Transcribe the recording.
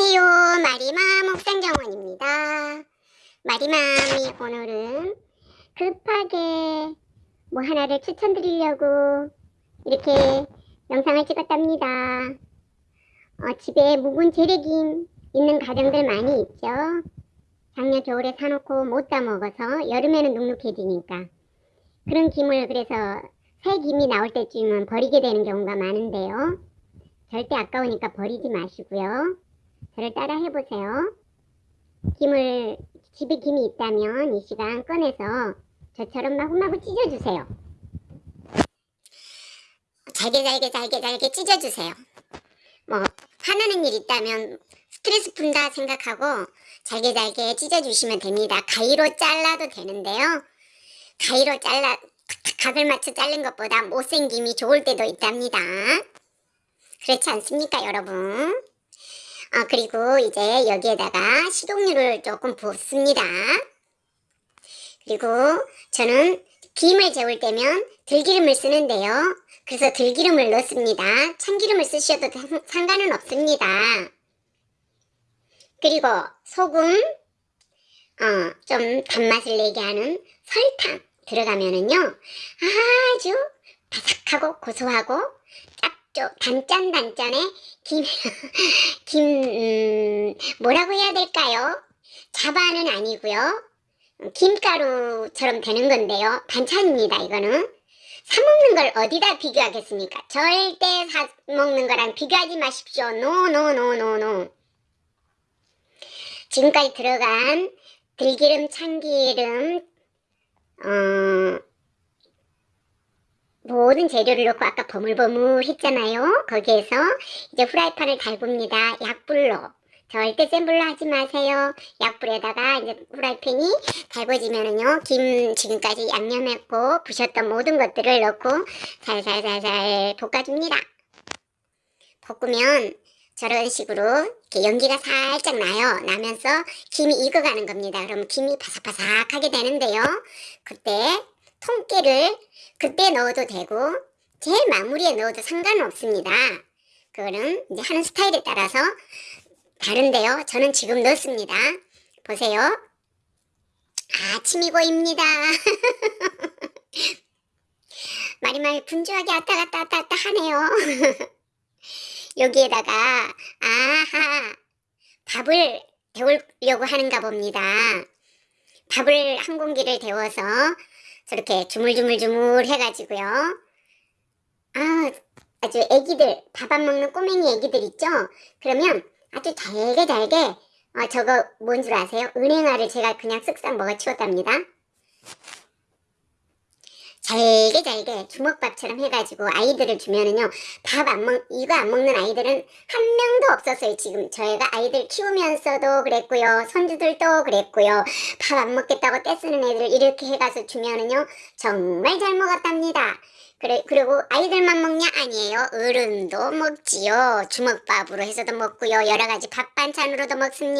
안녕하세요. 마리맘 옥상정원입니다. 마리맘이 오늘은 급하게 뭐 하나를 추천드리려고 이렇게 영상을 찍었답니다. 어, 집에 묵은 재래김 있는 가정들 많이 있죠. 작년 겨울에 사놓고 못 따먹어서 여름에는 눅눅해지니까 그런 김을 그래서 새 김이 나올 때쯤은 버리게 되는 경우가 많은데요. 절대 아까우니까 버리지 마시고요. 저를 따라 해보세요. 김을 집에 김이 있다면 이 시간 꺼내서 저처럼 마구마구 찢어주세요. 잘게 잘게 잘게 잘게 찢어주세요. 뭐 화나는 일 있다면 스트레스 푼다 생각하고 잘게 잘게 찢어주시면 됩니다. 가위로 잘라도 되는데요. 가위로 잘라 각을 맞춰 자른 것보다 못생김이 좋을 때도 있답니다. 그렇지 않습니까 여러분? 아, 그리고 이제 여기에다가 식용유를 조금 붓습니다. 그리고 저는 김을 재울 때면 들기름을 쓰는데요. 그래서 들기름을 넣습니다. 참기름을 쓰셔도 상관은 없습니다. 그리고 소금, 어, 좀 단맛을 내게 하는 설탕 들어가면은요. 아주 바삭하고 고소하고 짭조 단짠단짠의 김, 김, 음, 뭐라고 해야 될까요? 자반은 아니고요. 김가루처럼 되는 건데요. 반찬입니다, 이거는. 사먹는 걸 어디다 비교하겠습니까? 절대 사먹는 거랑 비교하지 마십시오. 노노노노노. 지금까지 들어간 들기름, 참기름, 어, 모든 재료를 넣고 아까 버물버물 했잖아요. 거기에서 이제 후라이팬을 달굽니다. 약불로. 절대 센 불로 하지 마세요. 약불에다가 이제 후라이팬이 달궈지면은요. 김 지금까지 양념했고 부셨던 모든 것들을 넣고 살살살살 볶아줍니다. 볶으면 저런 식으로 이렇게 연기가 살짝 나요. 나면서 김이 익어가는 겁니다. 그럼 김이 바삭바삭하게 되는데요. 그때 통깨를 그때 넣어도 되고 제일 마무리에 넣어도 상관 없습니다. 그거는 이제 하는 스타일에 따라서 다른데요. 저는 지금 넣습니다. 보세요. 아침이 고입니다. 마리마리 분주하게 왔다 갔다 왔다 갔다 하네요. 여기에다가 아하 밥을 데우려고 하는가 봅니다. 밥을 한 공기를 데워서 저렇게 주물주물주물 해가지고요. 아, 아주 애기들, 밥 안 먹는 꼬맹이 애기들 있죠? 그러면 아주 잘게 잘게, 어, 저거 뭔 줄 아세요? 은행알을 제가 그냥 쓱싹 먹어 치웠답니다. 잘게 잘게 주먹밥처럼 해가지고 아이들을 주면은요 밥 안 먹 이거 안 먹는 아이들은 한 명도 없었어요 지금 저희가 아이들 키우면서도 그랬고요 손주들도 그랬고요 밥 안 먹겠다고 떼쓰는 애들 이렇게 해가서 주면은요 정말 잘 먹었답니다 그래, 그리고 아이들만 먹냐? 아니에요. 어른도 먹지요. 주먹밥으로 해서도 먹고요. 여러 가지 밥 반찬으로도 먹습니다.